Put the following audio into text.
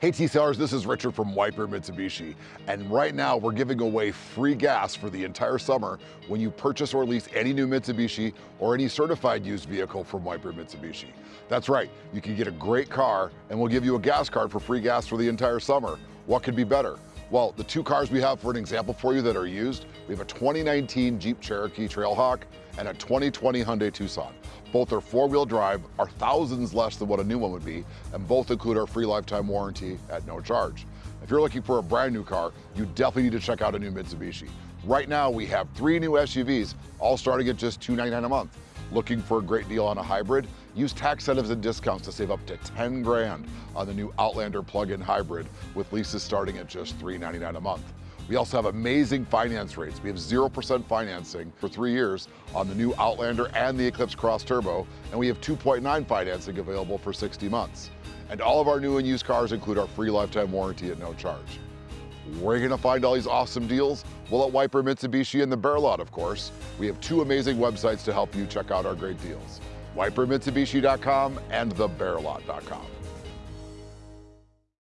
Hey T-Sellers, this is Richard from Wiper Mitsubishi, and right now we're giving away free gas for the entire summer when you purchase or lease any new Mitsubishi or any certified used vehicle from Wiper Mitsubishi. That's right, you can get a great car and we'll give you a gas card for free gas for the entire summer. What could be better? Well, the two cars we have for an example for you that are used, we have a 2019 Jeep Cherokee Trailhawk and a 2020 Hyundai Tucson. Both are four-wheel drive, are thousands less than what a new one would be, and both include our free lifetime warranty at no charge. If you're looking for a brand new car, you definitely need to check out a new Mitsubishi. Right now, we have three new SUVs, all starting at just 299 a month. Looking for a great deal on a hybrid? Use tax incentives and discounts to save up to 10 grand on the new Outlander plug-in hybrid with leases starting at just 399 a month. We also have amazing finance rates. We have 0% financing for three years on the new Outlander and the Eclipse Cross Turbo, and we have 2.9 financing available for 60 months. And all of our new and used cars include our free lifetime warranty at no charge. Where are you gonna find all these awesome deals? Well, at Wiper Mitsubishi and the Bear Lot, of course. We have two amazing websites to help you check out our great deals. WiperMitsubishi.com and thebearlot.com.